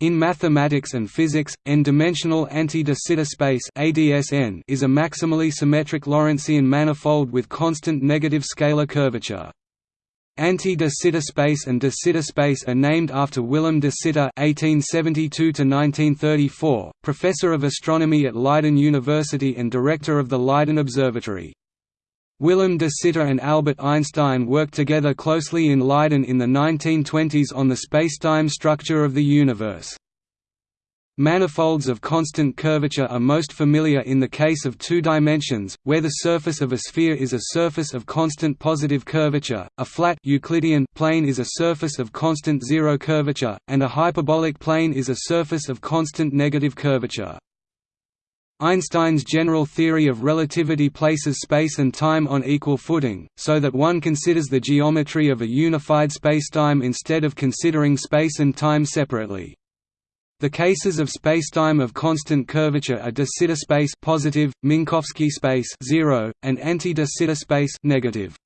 In mathematics and physics, n-dimensional anti-de Sitter space (ADSN) is a maximally symmetric Lorentzian manifold with constant negative scalar curvature. Anti-de Sitter space and de Sitter space are named after Willem de Sitter (1872–1934), professor of astronomy at Leiden University and director of the Leiden Observatory. Willem de Sitter and Albert Einstein worked together closely in Leiden in the 1920s on the spacetime structure of the universe. Manifolds of constant curvature are most familiar in the case of two dimensions, where the surface of a sphere is a surface of constant positive curvature, a flat Euclidean plane is a surface of constant zero curvature, and a hyperbolic plane is a surface of constant negative curvature. Einstein's general theory of relativity places space and time on equal footing, so that one considers the geometry of a unified spacetime instead of considering space and time separately. The cases of spacetime of constant curvature are de Sitter space positive, Minkowski space 0, and anti-de Sitter space negative.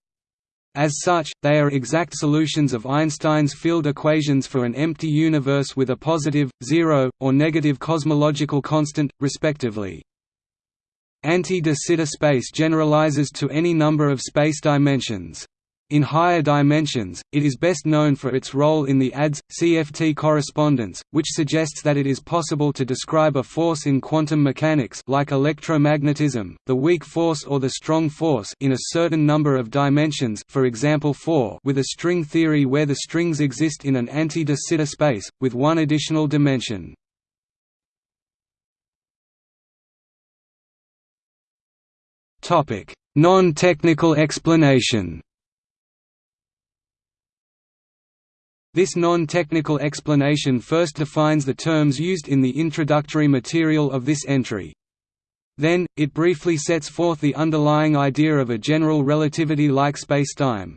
As such, they are exact solutions of Einstein's field equations for an empty universe with a positive, zero, or negative cosmological constant, respectively. Anti-de Sitter space generalizes to any number of space dimensions. In higher dimensions, it is best known for its role in the ADS-CFT correspondence, which suggests that it is possible to describe a force in quantum mechanics like electromagnetism, the weak force or the strong force in a certain number of dimensions for example 4 with a string theory where the strings exist in an anti-de Sitter space, with one additional dimension. Non-technical explanation This non-technical explanation first defines the terms used in the introductory material of this entry. Then, it briefly sets forth the underlying idea of a general relativity-like spacetime.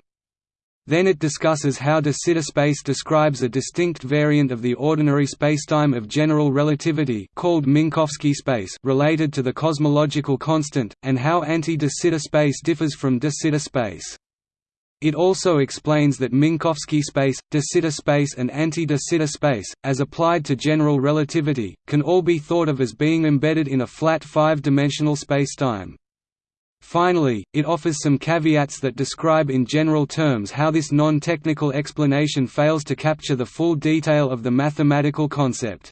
Then it discusses how de Sitter space describes a distinct variant of the ordinary spacetime of general relativity called Minkowski space related to the cosmological constant, and how anti-de Sitter space differs from de Sitter space. It also explains that Minkowski space, de Sitter space and anti-de Sitter space, as applied to general relativity, can all be thought of as being embedded in a flat five-dimensional spacetime. Finally, it offers some caveats that describe in general terms how this non-technical explanation fails to capture the full detail of the mathematical concept.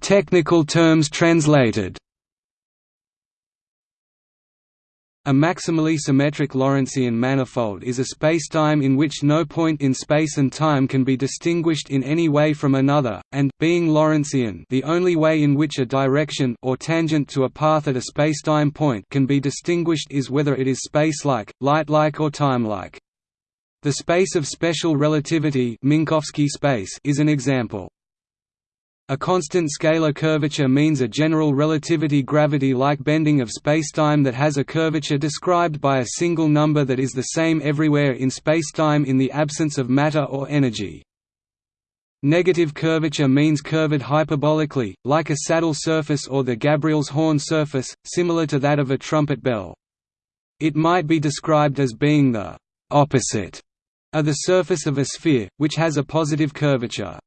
Technical terms translated A maximally symmetric Lorentzian manifold is a spacetime in which no point in space and time can be distinguished in any way from another, and being Lorentzian, the only way in which a direction or tangent to a path at a spacetime point can be distinguished is whether it is spacelike, light-like or timelike. The space of special relativity Minkowski space is an example. A constant scalar curvature means a general relativity gravity-like bending of spacetime that has a curvature described by a single number that is the same everywhere in spacetime in the absence of matter or energy. Negative curvature means curved hyperbolically, like a saddle surface or the Gabriel's horn surface, similar to that of a trumpet bell. It might be described as being the opposite of the surface of a sphere, which has a positive curvature.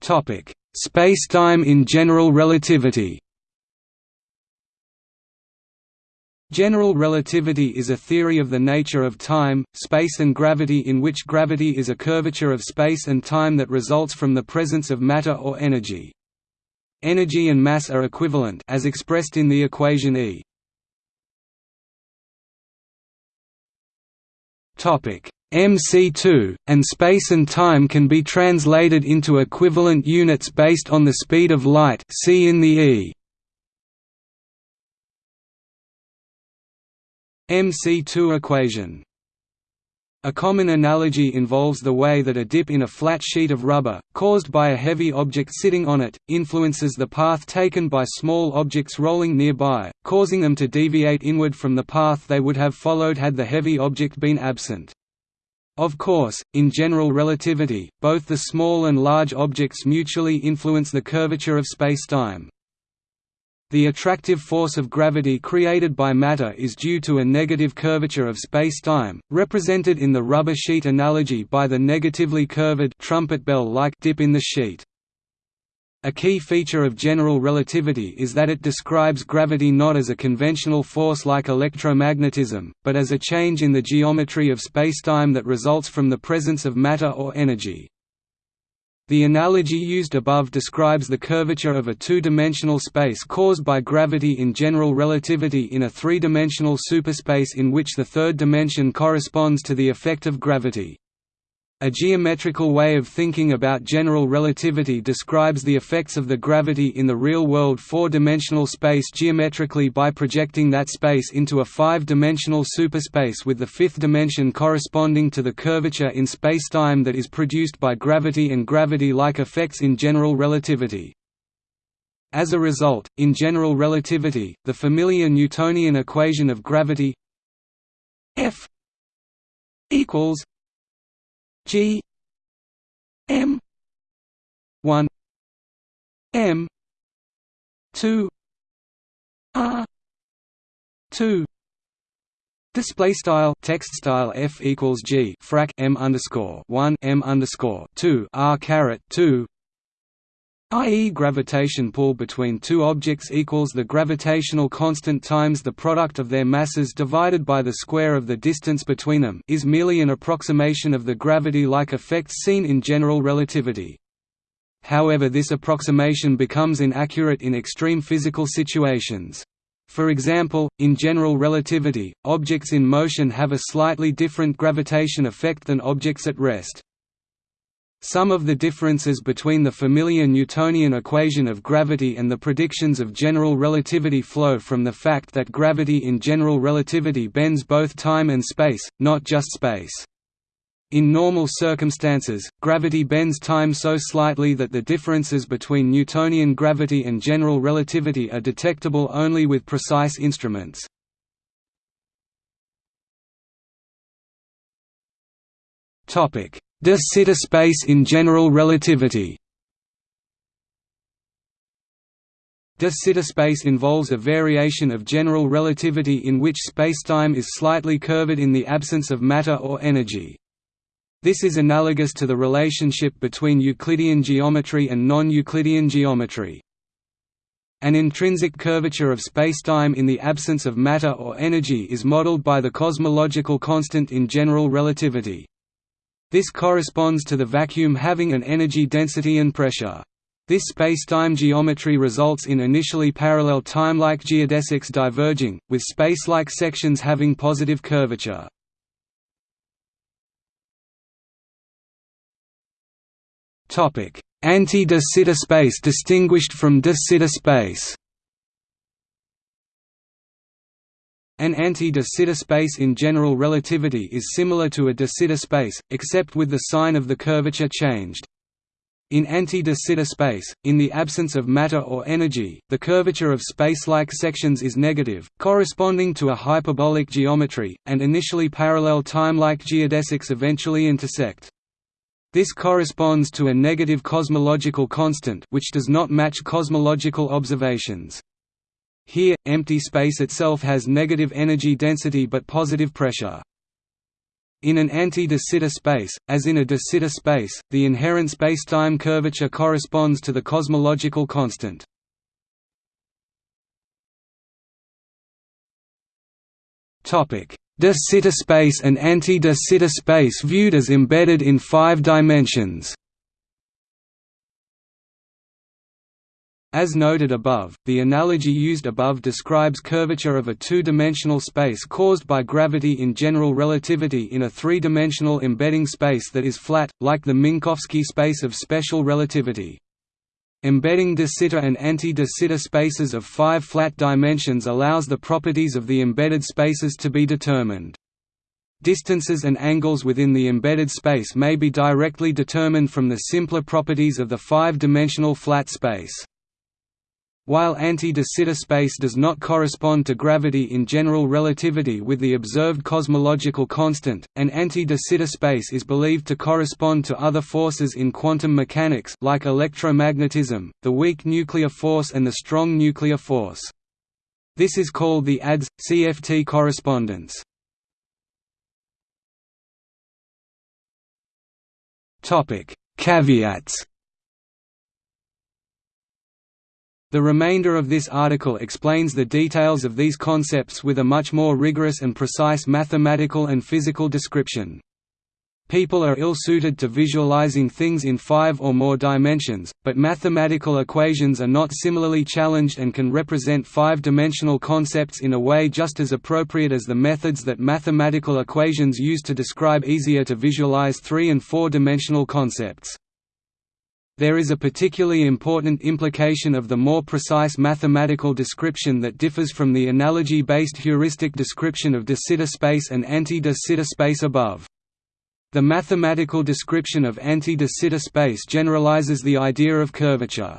Topic: Spacetime in general relativity. General relativity is a theory of the nature of time, space and gravity in which gravity is a curvature of space and time that results from the presence of matter or energy. Energy and mass are equivalent as expressed in the equation E. Topic: MC2, and space and time can be translated into equivalent units based on the speed of light see in the E. MC2 equation a common analogy involves the way that a dip in a flat sheet of rubber, caused by a heavy object sitting on it, influences the path taken by small objects rolling nearby, causing them to deviate inward from the path they would have followed had the heavy object been absent. Of course, in general relativity, both the small and large objects mutually influence the curvature of spacetime. The attractive force of gravity created by matter is due to a negative curvature of spacetime, represented in the rubber sheet analogy by the negatively curved trumpet bell-like dip in the sheet. A key feature of general relativity is that it describes gravity not as a conventional force like electromagnetism, but as a change in the geometry of spacetime that results from the presence of matter or energy. The analogy used above describes the curvature of a two-dimensional space caused by gravity in general relativity in a three-dimensional superspace in which the third dimension corresponds to the effect of gravity. A geometrical way of thinking about general relativity describes the effects of the gravity in the real-world four-dimensional space geometrically by projecting that space into a five-dimensional superspace with the fifth dimension corresponding to the curvature in spacetime that is produced by gravity and gravity-like effects in general relativity. As a result, in general relativity, the familiar Newtonian equation of gravity F equals G M one M two R two Display style text style f equals g frac m underscore one m underscore two r caret two i.e. gravitation pull between two objects equals the gravitational constant times the product of their masses divided by the square of the distance between them is merely an approximation of the gravity-like effects seen in general relativity. However this approximation becomes inaccurate in extreme physical situations. For example, in general relativity, objects in motion have a slightly different gravitation effect than objects at rest. Some of the differences between the familiar Newtonian equation of gravity and the predictions of general relativity flow from the fact that gravity in general relativity bends both time and space, not just space. In normal circumstances, gravity bends time so slightly that the differences between Newtonian gravity and general relativity are detectable only with precise instruments. Topic: De Sitter space in general relativity De Sitter space involves a variation of general relativity in which spacetime is slightly curved in the absence of matter or energy. This is analogous to the relationship between Euclidean geometry and non-Euclidean geometry. An intrinsic curvature of spacetime in the absence of matter or energy is modeled by the cosmological constant in general relativity. This corresponds to the vacuum having an energy density and pressure. This spacetime geometry results in initially parallel time-like geodesics diverging, with space-like sections having positive curvature. Anti-de Sitter space distinguished from de Sitter space An anti-de Sitter space in general relativity is similar to a de Sitter space, except with the sign of the curvature changed. In anti-de Sitter space, in the absence of matter or energy, the curvature of space-like sections is negative, corresponding to a hyperbolic geometry, and initially parallel time-like geodesics eventually intersect. This corresponds to a negative cosmological constant which does not match cosmological observations. Here, empty space itself has negative energy density but positive pressure. In an anti-de Sitter space, as in a de Sitter space, the inherent spacetime curvature corresponds to the cosmological constant. De Sitter space and anti-de Sitter space viewed as embedded in five dimensions As noted above, the analogy used above describes curvature of a two-dimensional space caused by gravity in general relativity in a three-dimensional embedding space that is flat, like the Minkowski space of special relativity. Embedding de Sitter and anti-de Sitter spaces of five flat dimensions allows the properties of the embedded spaces to be determined. Distances and angles within the embedded space may be directly determined from the simpler properties of the five-dimensional flat space. While anti-de Sitter space does not correspond to gravity in general relativity with the observed cosmological constant, an anti-de Sitter space is believed to correspond to other forces in quantum mechanics like electromagnetism, the weak nuclear force and the strong nuclear force. This is called the ADS-CFT correspondence. Caveats The remainder of this article explains the details of these concepts with a much more rigorous and precise mathematical and physical description. People are ill-suited to visualizing things in five or more dimensions, but mathematical equations are not similarly challenged and can represent five-dimensional concepts in a way just as appropriate as the methods that mathematical equations use to describe easier to visualize three- and four-dimensional concepts. There is a particularly important implication of the more precise mathematical description that differs from the analogy-based heuristic description of de Sitter space and anti-de Sitter space above. The mathematical description of anti-de Sitter space generalizes the idea of curvature.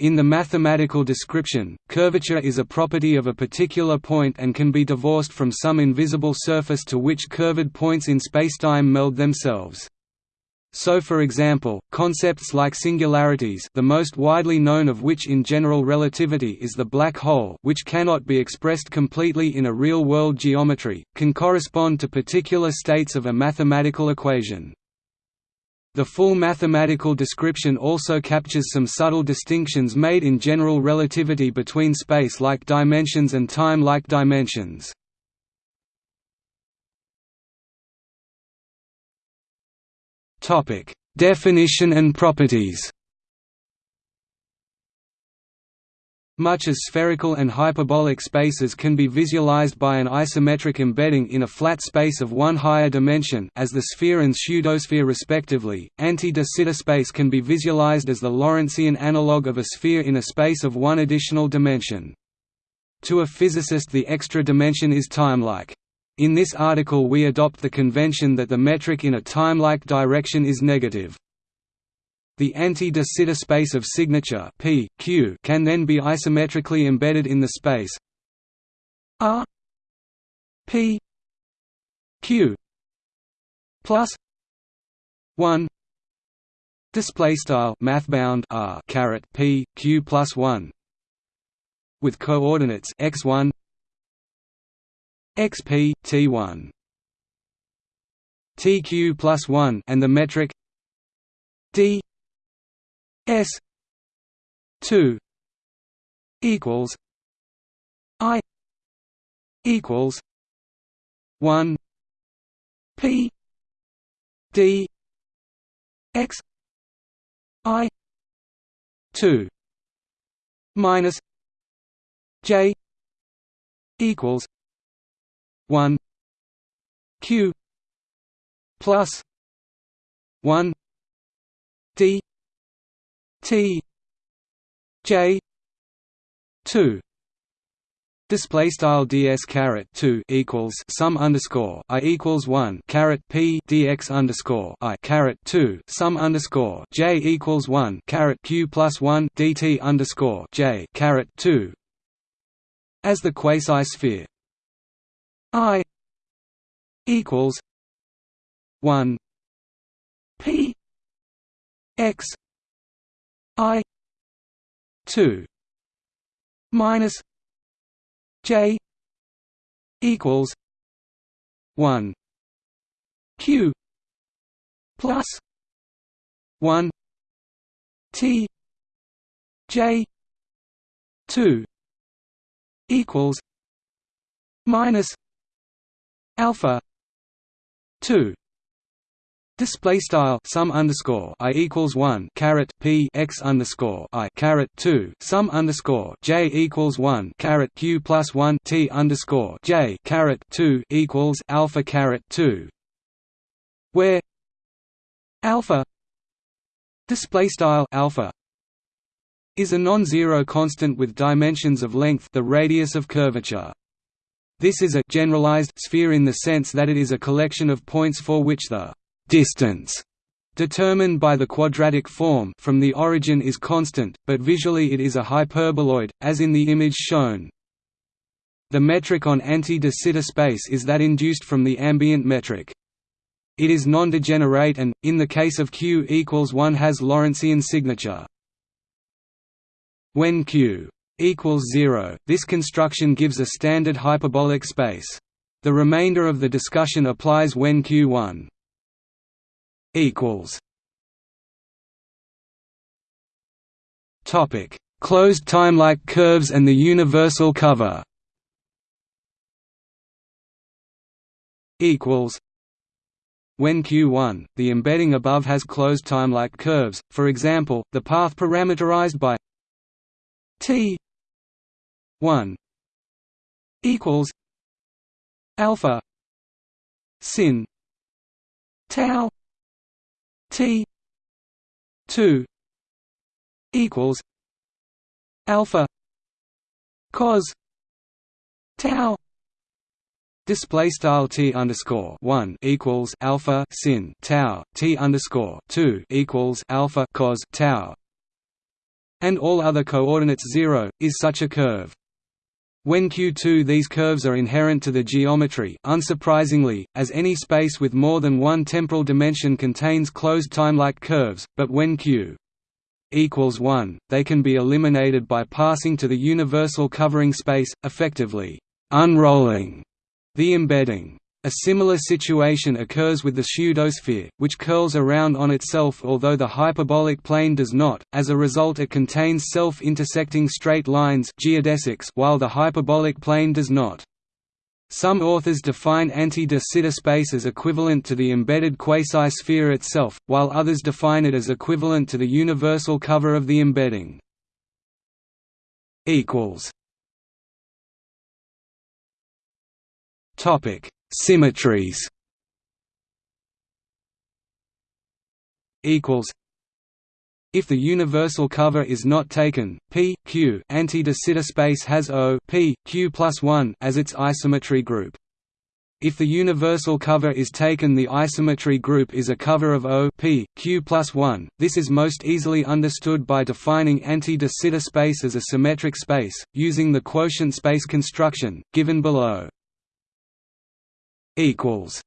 In the mathematical description, curvature is a property of a particular point and can be divorced from some invisible surface to which curved points in spacetime meld themselves. So for example, concepts like singularities the most widely known of which in general relativity is the black hole which cannot be expressed completely in a real-world geometry, can correspond to particular states of a mathematical equation. The full mathematical description also captures some subtle distinctions made in general relativity between space-like dimensions and time-like dimensions. Topic: Definition and properties. Much as spherical and hyperbolic spaces can be visualized by an isometric embedding in a flat space of one higher dimension as the sphere and pseudosphere respectively, anti-de Sitter space can be visualized as the Lorentzian analog of a sphere in a space of one additional dimension. To a physicist the extra dimension is timelike. In this article we adopt the convention that the metric in a timelike direction is negative. The anti-de Sitter space of signature P, Q can then be isometrically embedded in the space R P Q plus 1 display style mathbound R caret P Q plus 1 with coordinates x1 xp t1 tq plus 1 and the metric d s 2 equals i equals 1 p d x i 2 minus j equals 1 q plus 1 d t j 2 Display style ds caret two equals sum underscore i equals one caret p dx underscore i caret two sum underscore j equals one caret q plus one dt underscore j caret two. As the quasi-sphere I equals one P X I two minus J equals one Q plus one T J two equals minus alpha 2 Display style sum underscore i equals one caret p x underscore i caret two sum underscore j equals one caret q plus one t underscore j caret two equals alpha caret two, where alpha display style alpha is a non-zero constant with dimensions of length, the radius of curvature. This is a generalized sphere in the sense that it is a collection of points for which the distance determined by the quadratic form from the origin is constant, but visually it is a hyperboloid, as in the image shown. The metric on anti-de Sitter space is that induced from the ambient metric. It is non-degenerate and, in the case of Q equals 1 has Lorentzian signature. When Q equals 0, this construction gives a standard hyperbolic space. The remainder of the discussion applies when Q1 equals Topic: Closed timelike curves and the universal cover. Equals when Q1, the embedding above has closed timelike curves, for example, the path parameterized by t 1 equals alpha sin tau t 2 equals alpha cos tau Display style t underscore one equals alpha sin tau t underscore two equals alpha cos tau, and all other coordinates zero is such a curve. When Q2 these curves are inherent to the geometry unsurprisingly, as any space with more than one temporal dimension contains closed timelike curves, but when Q equals 1, they can be eliminated by passing to the universal covering space, effectively unrolling the embedding. A similar situation occurs with the pseudosphere, which curls around on itself although the hyperbolic plane does not, as a result it contains self-intersecting straight lines geodesics while the hyperbolic plane does not. Some authors define anti-de Sitter space as equivalent to the embedded quasi-sphere itself, while others define it as equivalent to the universal cover of the embedding. Topic: Symmetries. Equals. If the universal cover is not taken, P Q anti-de Sitter space has O P Q plus one as its isometry group. If the universal cover is taken the isometry group is a cover of O P, Q plus 1. This is most easily understood by defining anti-de Sitter space as a symmetric space, using the quotient space construction, given below equals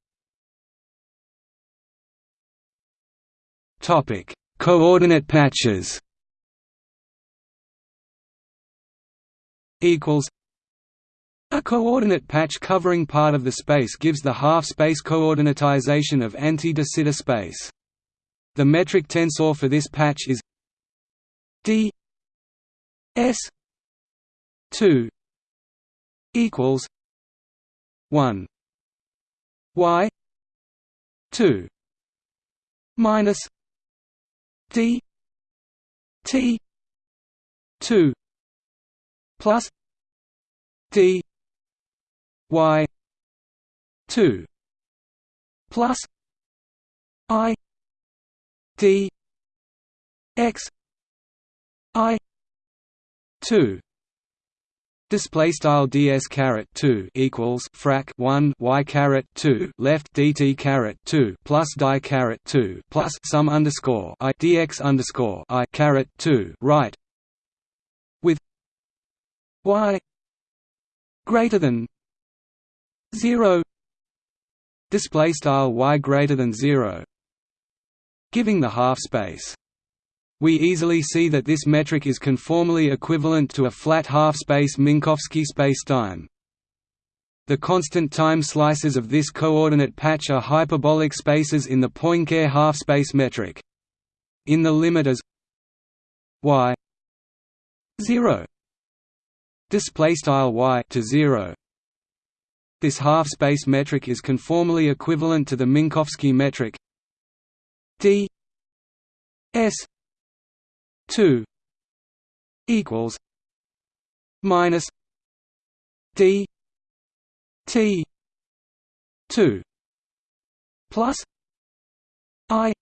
Topic: Coordinate patches. Equals. A coordinate patch covering part of the space gives the half-space coordinatization of anti-de Sitter space. The metric tensor for this patch is d s 2 equals 1 y 2 minus d t 2 plus d y 2 plus i d x i 2 Display style ds caret two equals frac one y caret two left dt caret two plus dy caret two plus sum underscore i dx underscore i caret two right? With y greater than zero. Display style y greater than zero. Giving the half space we easily see that this metric is conformally equivalent to a flat half-space Minkowski spacetime. The constant time slices of this coordinate patch are hyperbolic spaces in the Poincare half-space metric. In the limit as y 0 display style y to 0 this half-space metric is conformally equivalent to the Minkowski metric d s 2 equals minus d t 2 plus i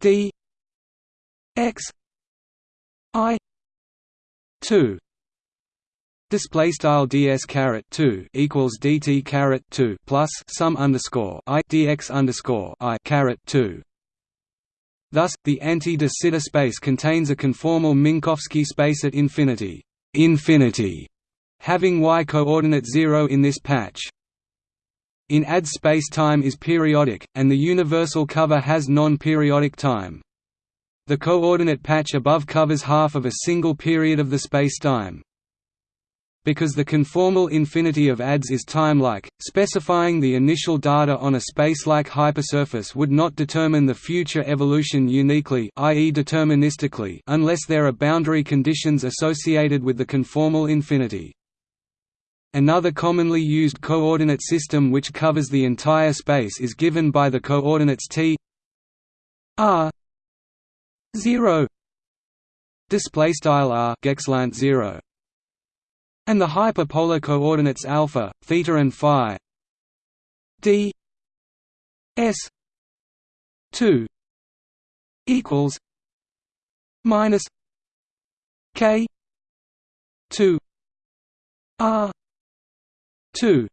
d x i 2 Display style ds caret two equals dt caret two plus sum underscore i dx underscore i caret two Thus, the anti-de Sitter space contains a conformal Minkowski space at infinity, infinity having y coordinate 0 in this patch. In ADS space-time is periodic, and the universal cover has non-periodic time. The coordinate patch above covers half of a single period of the spacetime. Because the conformal infinity of ADS is timelike, specifying the initial data on a spacelike hypersurface would not determine the future evolution uniquely i.e. deterministically unless there are boundary conditions associated with the conformal infinity. Another commonly used coordinate system which covers the entire space is given by the coordinates t r 0 display style r 0 and the hyperpolar coordinates alpha, theta and phi d s 2 equals minus k 2 r 2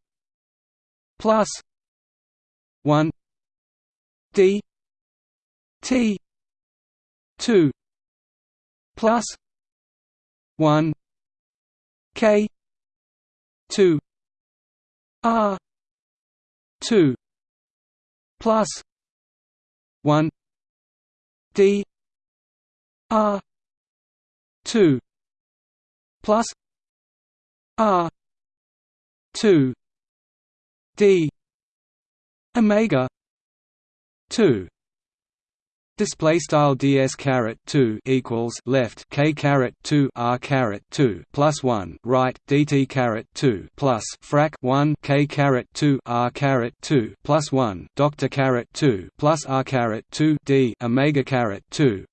plus 1 d t 2 plus 1 k 2 r 2 plus 1 d r 2 plus r 2 d omega 2 Display style ds caret two equals left k caret two r caret two plus one right dt caret two plus frac one k caret two r caret two plus one doctor caret two plus r caret two d omega caret two.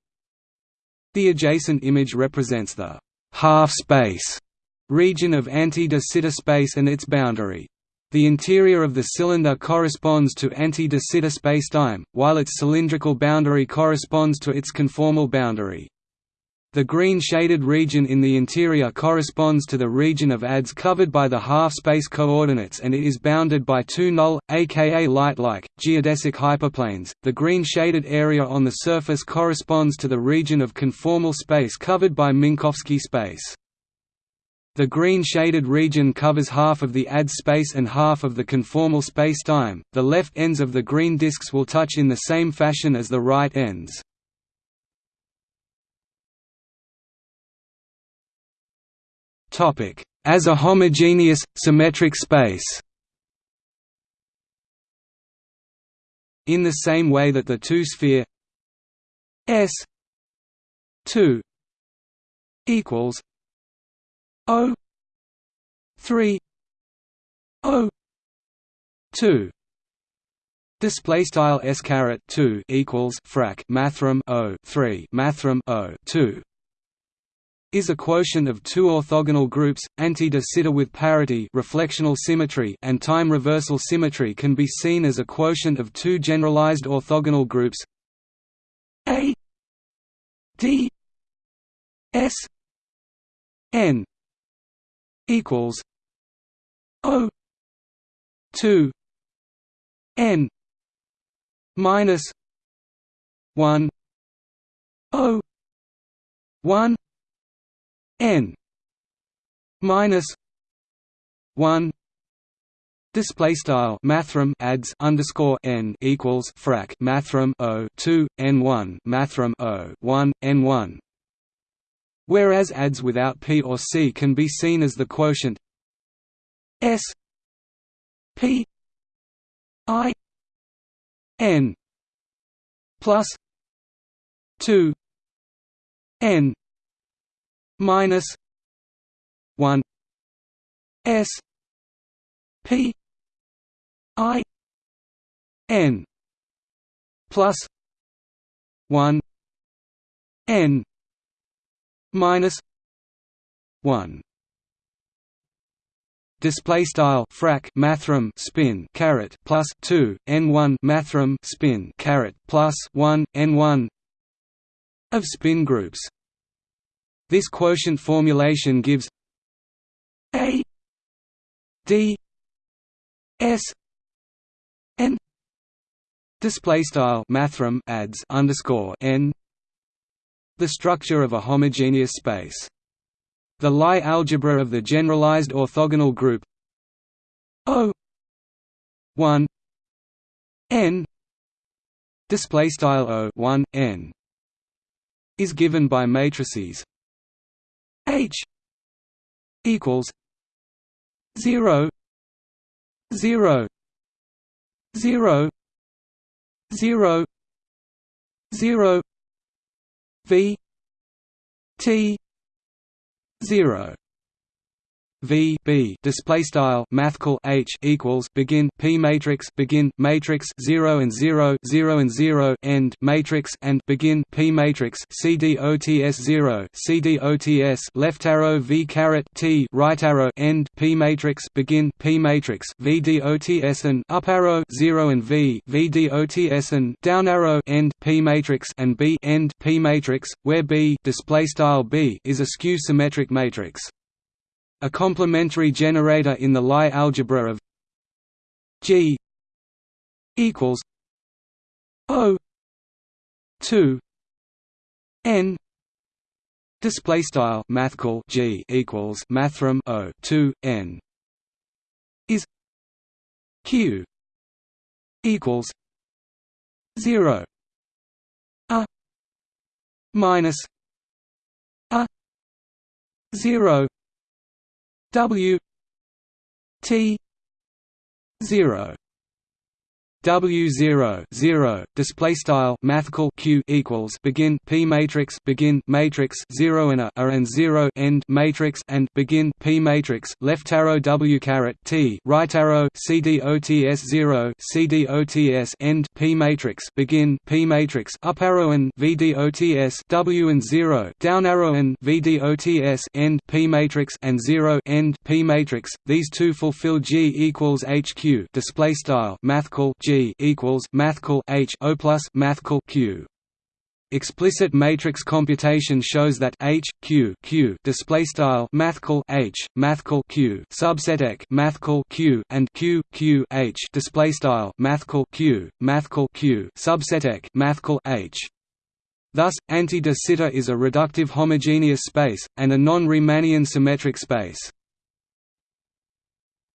The adjacent image represents the half space region of anti-de Sitter space and its boundary. The interior of the cylinder corresponds to anti-de Sitter spacetime, while its cylindrical boundary corresponds to its conformal boundary. The green shaded region in the interior corresponds to the region of ADS covered by the half-space coordinates and it is bounded by two null, aka light-like, geodesic hyperplanes. The green shaded area on the surface corresponds to the region of conformal space covered by Minkowski space. The green shaded region covers half of the AD space and half of the conformal spacetime. The left ends of the green disks will touch in the same fashion as the right ends. Topic: As a homogeneous symmetric space. In the same way that the two-sphere S 2 equals O three O two Display style s caret two equals frac mathrm o three mathrm o two is a quotient of two orthogonal groups, anti-de Sitter with parity reflectional symmetry and time reversal symmetry can be seen as a quotient of two generalized orthogonal groups. A D S N equals O two N minus one O one N minus one Display style mathrm adds underscore n equals frac mathrm o two n one mathrm o one n one whereas ADS without P or C can be seen as the quotient S P I N plus two N minus one S P I N plus one N minus 1 display style frac mathrm spin caret plus 2 n1 mathrm spin caret plus 1 n1 of spin groups. This quotient formulation gives a d s n. Display style mathrm adds underscore n the structure of a homogeneous space. The Lie algebra of the generalized orthogonal group O 1 n display style O 1 n is given by matrices H equals 0 0 0 0 0 v t 0 V B display style mathcal H equals begin P matrix begin matrix 0 and 0 0 and 0 end matrix and begin P matrix CDOTS 0 CDOTS left arrow V caret T right arrow end P matrix begin P matrix VDOTS and up arrow 0 and V VDOTS and down arrow end P matrix and B end P matrix where B display style B is a skew symmetric matrix a complementary generator in the Lie algebra of G equals O two N display style mathcal G equals mathrm O two N is Q equals zero a minus a zero W T zero W zero zero display style mathcal Q equals begin P matrix begin matrix zero and a, a and zero end matrix and begin P matrix left arrow W caret T right arrow C D O T S zero C D O T S end P matrix begin P matrix up arrow and V D O T S W and zero down arrow and V D O T S end P matrix and zero end P matrix. These two fulfill G equals HQ display style mathcal G equals mathcal H O plus mathcal Q. Explicit matrix computation shows that H Q Q display style mathcal H mathcal Q subset ek mathcal Q and Q Q H display style mathcal Q mathcal Q subset ek mathcal H Thus, anti-de Sitter is a reductive homogeneous space, and a non-Riemannian symmetric space.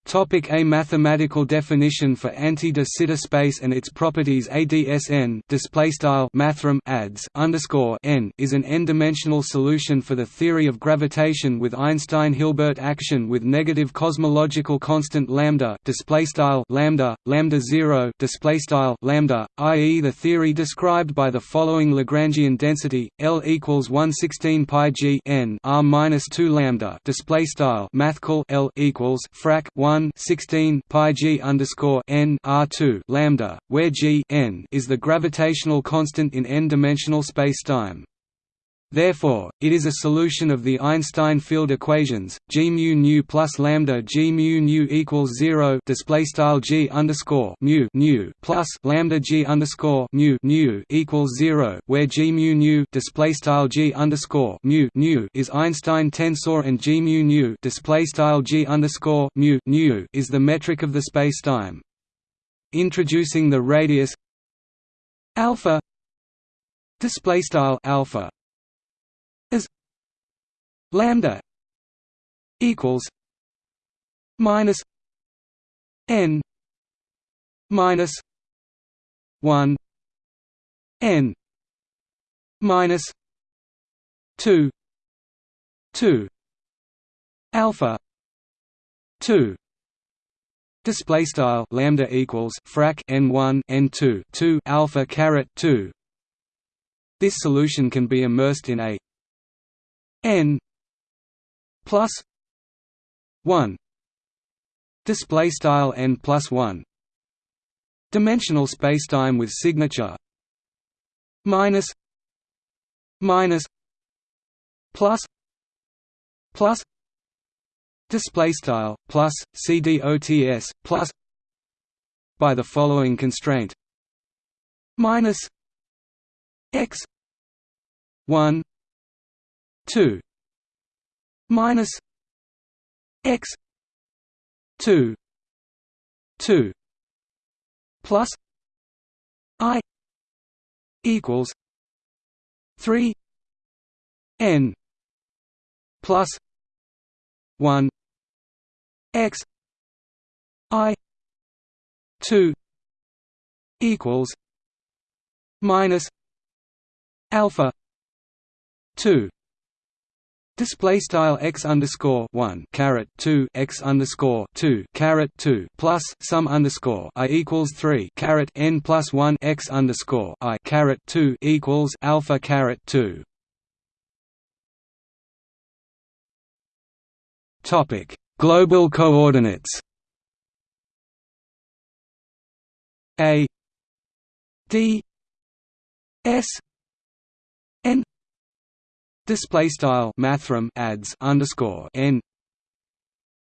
Topic a mathematical definition for anti-de Sitter space and its properties ADSN display style mathrm adds underscore n is an n-dimensional solution for the theory of gravitation with Einstein-Hilbert action with negative cosmological constant lambda display style lambda lambda 0 display style lambda i.e. the theory described by the following Lagrangian density L equals 116 pi g n r minus 2 lambda display style mathcal L equals frac 1 1 16 pi g underscore n r 2 lambda, where g n is the gravitational constant in n-dimensional spacetime. Therefore, it is a solution of the Einstein field equations g mu nu plus lambda g mu nu equals zero display style g underscore mu nu plus lambda g underscore mu nu equals zero, where g mu nu display style g underscore mu nu is Einstein tensor and g mu nu display style g underscore mu nu is the metric of the spacetime. Introducing the radius alpha display style alpha lambda equals minus n minus 1 n minus 2 2 alpha 2 display style lambda equals frac n1 n2 2 alpha caret 2 this solution can be immersed in a n plus 1 display style n plus 1 dimensional spacetime with signature minus minus plus plus display style plus cdots plus by the following constraint minus x 1 2 minus x 2 2 plus i equals 3 n plus 1 x i 2 equals minus alpha 2 Display style x underscore one caret two x underscore two caret two plus sum underscore i equals three caret n plus one x underscore i caret two equals alpha caret two. Topic: Global coordinates. A D S display style mathrm adds underscore n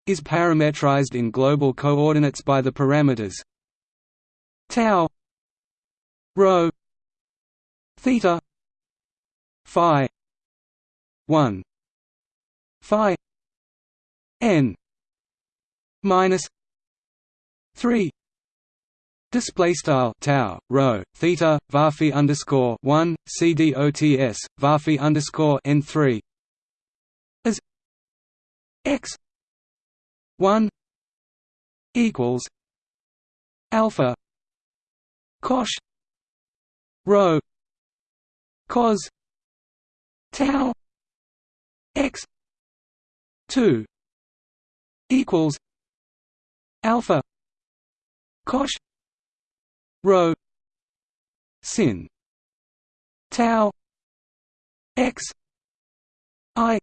is parametrized in global coordinates by the parameters tau rho theta phi 1 phi n minus 3 Display style tau rho theta varphi underscore one cdots varphi underscore n three as x one equals alpha cosh rho cos tau x two equals alpha cosh rho sin tau x i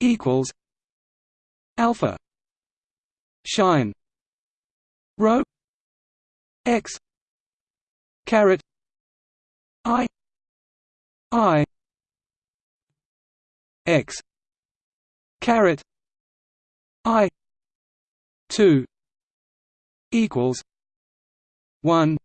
equals alpha sinh rho x caret i i x caret i 2 equals one.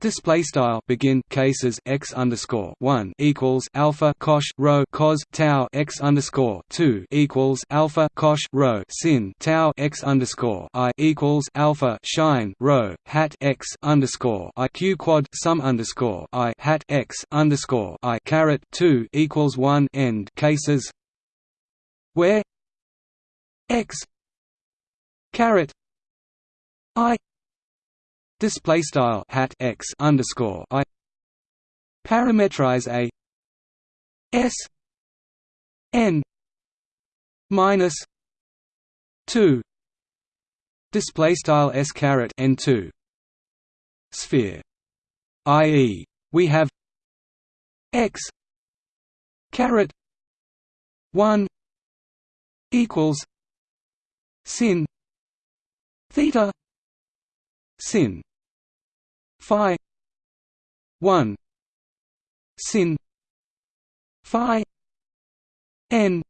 Display style. Begin. Cases. X underscore one equals alpha cosh rho cos tau x underscore two equals alpha cosh rho sin tau x underscore i equals alpha sinh rho hat x underscore i q quad sum underscore i hat x underscore i caret two equals one. End. Cases. Where? X. Caret. I display style hat x underscore i parameterize a s n minus 2 display style s caret n 2 sphere i.e. we have x caret 1 equals sin theta sin phi 1 sin phi n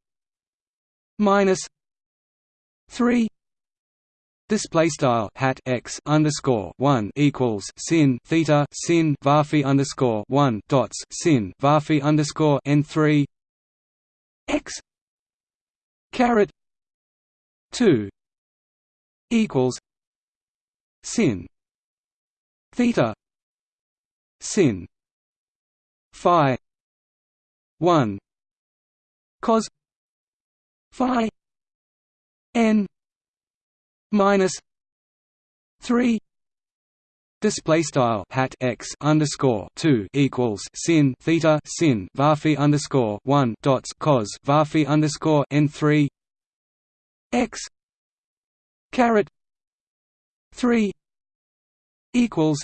minus 3 Display style hat x underscore one equals sin theta sin varphi underscore one dots sin varphi underscore n three x caret two equals sin theta. Sin. Phi. 1 cos. Phi. N. Minus. 3 Display style. Hat x underscore two equals sin theta sin varphi underscore one dots cos varphi underscore n three. X. Caret. Three equals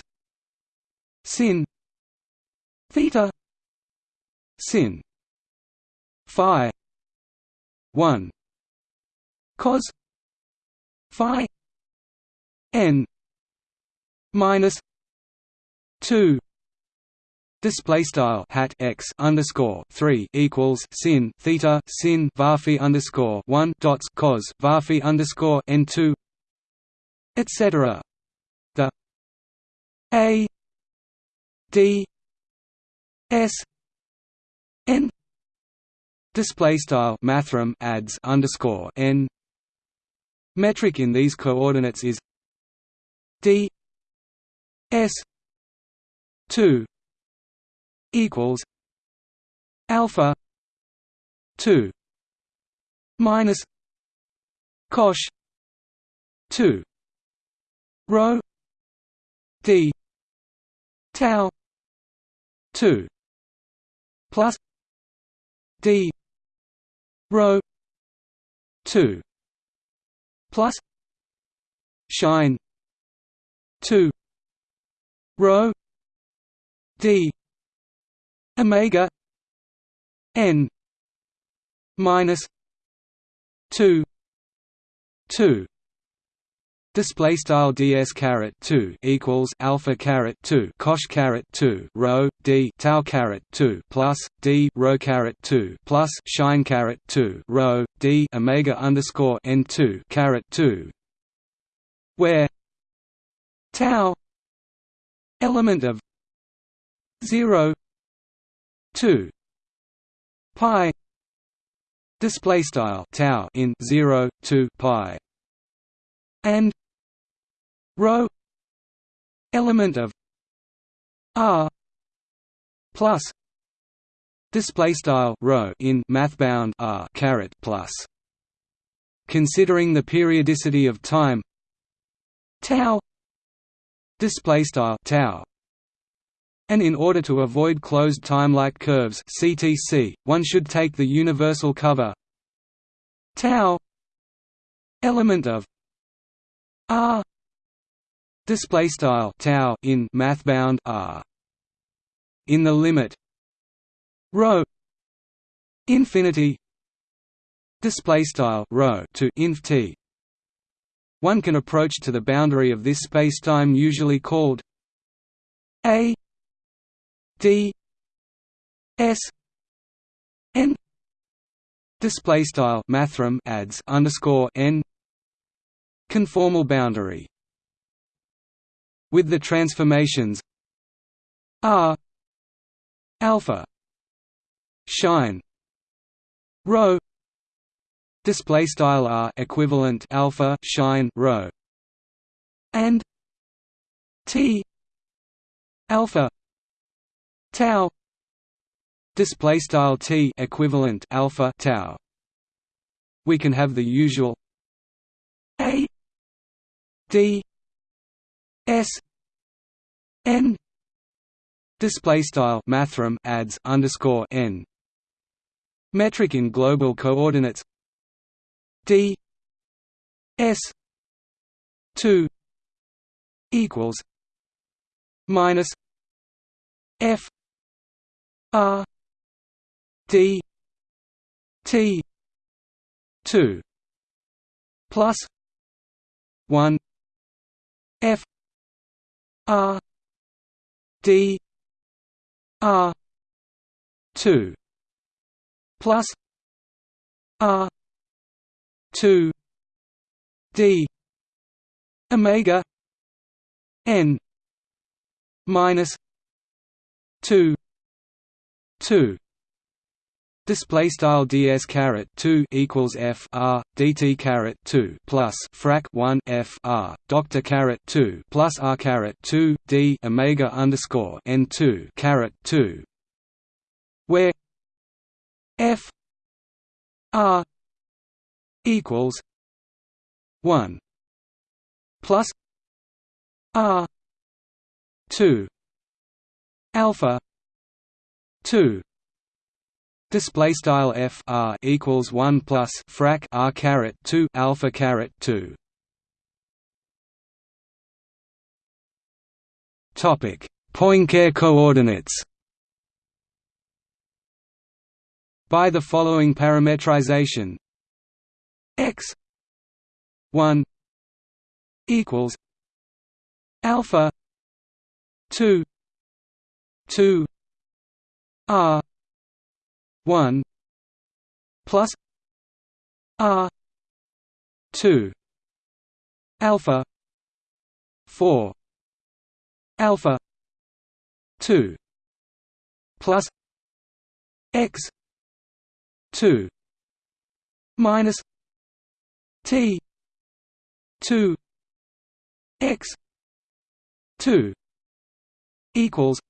sin theta sin phi 1 cos phi n minus 2 Display style hat x underscore three equals sin theta sin varphi underscore one dots cos varphi underscore n two etc. A D S N display style mathrm adds underscore n metric in these coordinates is D S two equals alpha two minus cosh two rho d tau two plus d rho two plus sinh two rho d omega n minus 2 2 Display style ds caret two equals alpha caret two cosh caret two rho d tau caret two plus d rho caret two plus sinh caret two rho d omega underscore n two caret two, where tau element of zero two pi display style tau in 0 2 pi and rho element of r plus display style rho in mathbound r caret plus considering the periodicity of time tau display style tau and in order to avoid closed time-like curves CTC, one should take the universal cover tau element of r display style tau in mathbound r. In the limit. Rho. Infinity. Display style rho to inf t. One can approach to the boundary of this spacetime usually called a d s n. Display style mathrm adds underscore n. Conformal boundary with the transformations r alpha sinh rho display style r equivalent alpha sinh rho and t alpha tau display style t equivalent alpha tau. We can have the usual a d S N display style mathrm adds underscore n. Metric in global coordinates. D s 2 equals minus f r d t 2 plus 1 f R D R two plus R two D Omega N minus two two Display style ds caret two equals f r dt caret two plus frac one f r doctor caret two plus r caret two d omega underscore n two caret two, where f r equals one plus r two alpha two Display style f r equals one plus frac r caret two alpha caret two. Topic: Poincare coordinates. By the following parametrization, x one equals alpha two two r 1 plus r 2 alpha 4 alpha 2 plus x 2 minus t 2 x 2 equals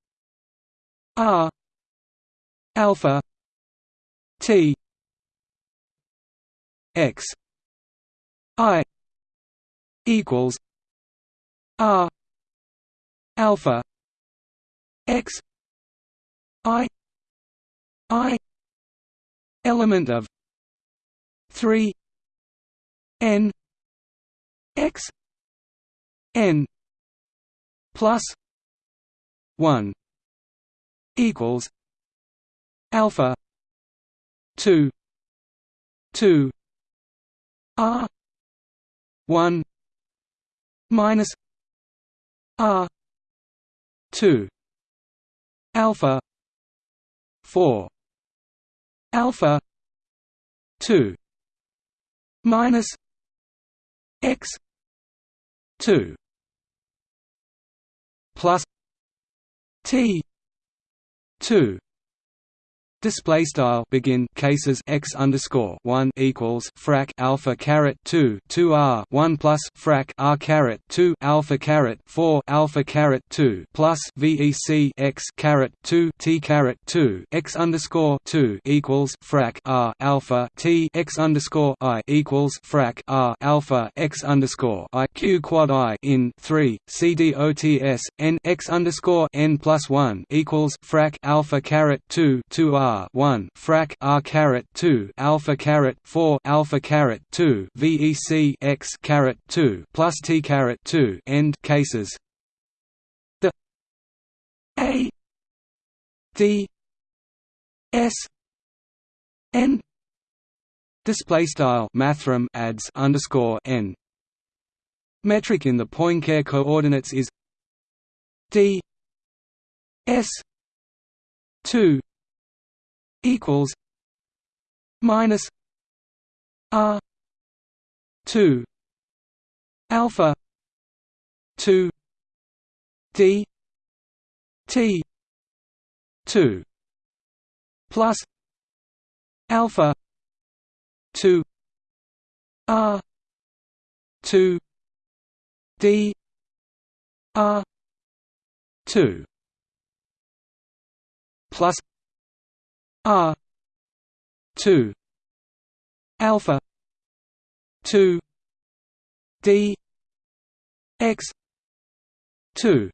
R alpha T X I equals R alpha X I I element of three N X N plus one equals alpha two two R one minus R two alpha four alpha two minus x two plus T two Display style begin cases x underscore one equals frac alpha caret two two r one plus frac r caret two alpha caret four alpha caret two plus vec x caret two t caret two x underscore two equals frac r alpha t x underscore i equals frac r alpha x underscore i q quad i in three c d o t s n x underscore n plus one equals frac alpha caret two two r R one frac R caret two alpha caret four alpha caret two VEC X caret two plus T caret two end cases. The A D S N display style mathrm adds underscore N. Metric in the Poincare coordinates is D S two equals minus R two alpha two D T two plus alpha two R two D R two plus R two alpha two D X two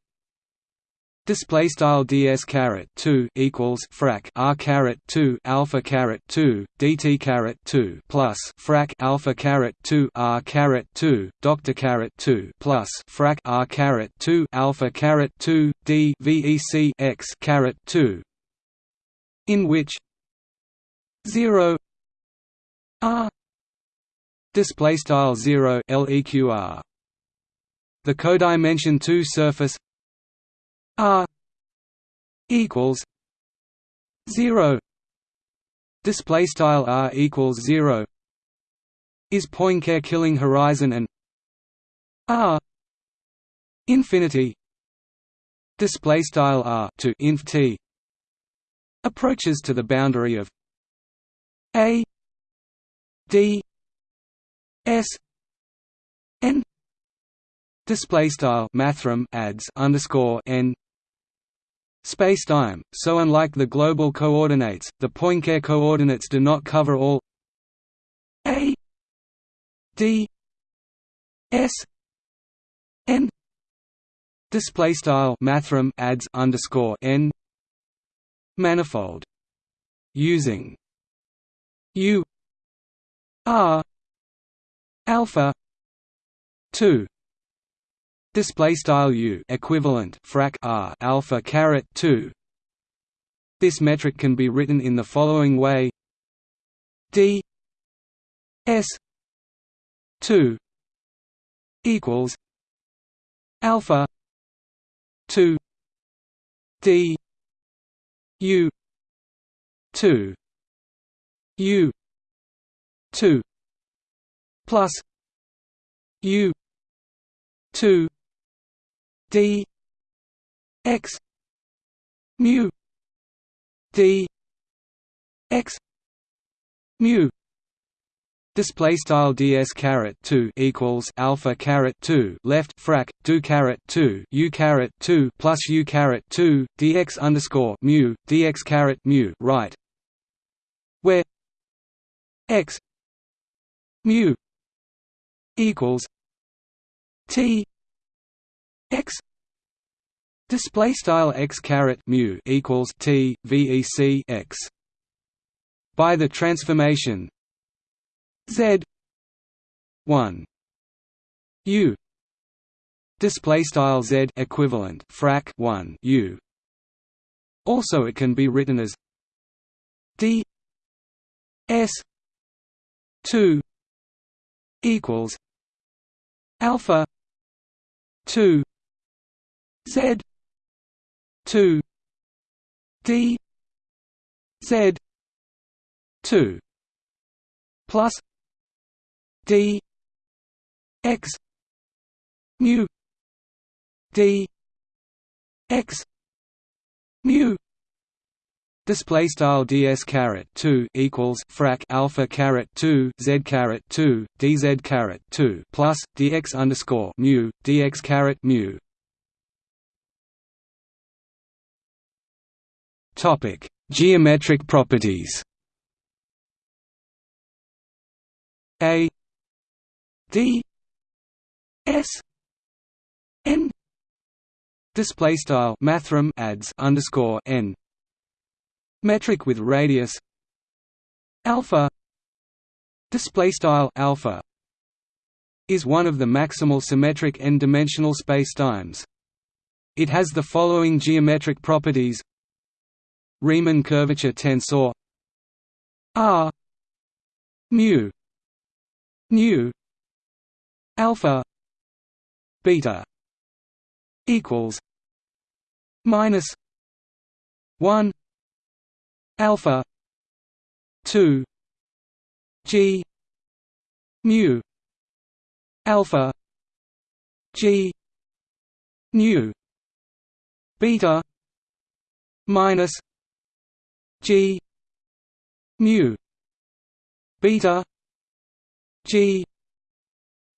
Display style ds caret two equals frac r caret two alpha caret two dt caret two plus frac alpha caret two r caret two doctor caret two plus frac r caret two alpha caret two d vec x caret two in which 0 r display style 0 leqr the codimension 2 surface r equals 0 display style r equals 0 is Poincare killing horizon and r infinity. Display style r to inf t approaches to the boundary of a d s n display style mathrm adds underscore n spacetime so unlike the global coordinates the Poincare coordinates do not cover all a d s n display style mathrm adds underscore n manifold. Using u r alpha 2 display style u equivalent frac r alpha caret 2 this metric can be written in the following way. D s 2 equals alpha 2 d U two U two plus U two D X mu D X mu Display style ds caret two equals alpha caret two left frac do caret two u caret two plus u caret two dx underscore mu dx caret mu right, where x mu equals t x. Display style x caret mu equals t vec x. By the transformation z 1 u display style z equivalent frac 1 u. Also it can be written as d s 2 equals alpha 2 z 2 d z 2 plus d x mu d x mu Display style ds caret two equals frac alpha caret two z caret two dz caret two plus dx underscore mu dx caret mu. Topic: Geometric properties. A D S N display style mathrm adds underscore n metric with radius alpha display style alpha is one of the maximal symmetric n-dimensional spacetimes. It has the following geometric properties: Riemann curvature tensor R mu nu alpha beta equals minus 1 alpha 2 g mu alpha g nu beta minus g mu beta g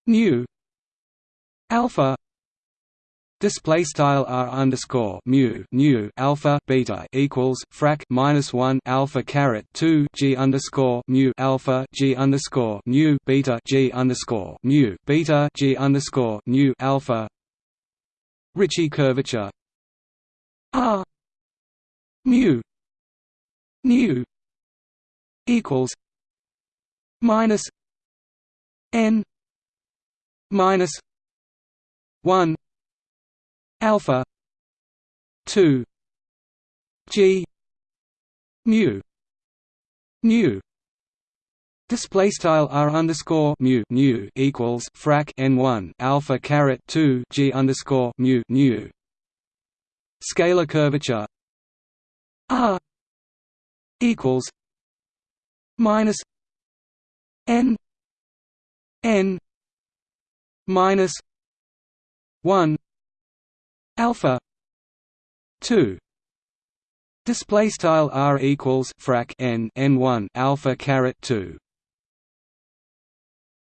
nu alpha. Display style r underscore mu nu alpha beta equals frac minus one alpha caret two g underscore mu alpha g underscore nu beta g underscore mu beta g underscore nu alpha. Ricci curvature. R. Mu. Nu equals minus n minus one alpha 2 g mu nu Display style r underscore mu nu equals frac n one alpha caret two g underscore mu nu. Scalar curvature r equals minus n n minus one alpha 2 display style r equals frac n n1 alpha caret 2